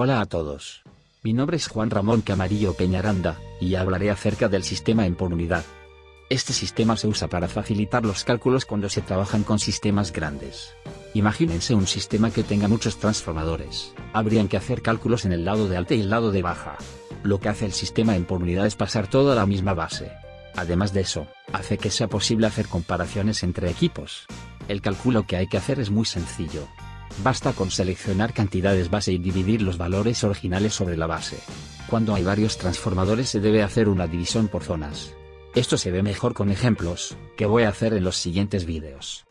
Hola a todos. Mi nombre es Juan Ramón Camarillo Peñaranda, y hablaré acerca del sistema en por unidad. Este sistema se usa para facilitar los cálculos cuando se trabajan con sistemas grandes. Imagínense un sistema que tenga muchos transformadores. Habrían que hacer cálculos en el lado de alta y el lado de baja. Lo que hace el sistema en por unidad es pasar todo a la misma base. Además de eso, hace que sea posible hacer comparaciones entre equipos. El cálculo que hay que hacer es muy sencillo. Basta con seleccionar cantidades base y dividir los valores originales sobre la base. Cuando hay varios transformadores se debe hacer una división por zonas. Esto se ve mejor con ejemplos, que voy a hacer en los siguientes vídeos.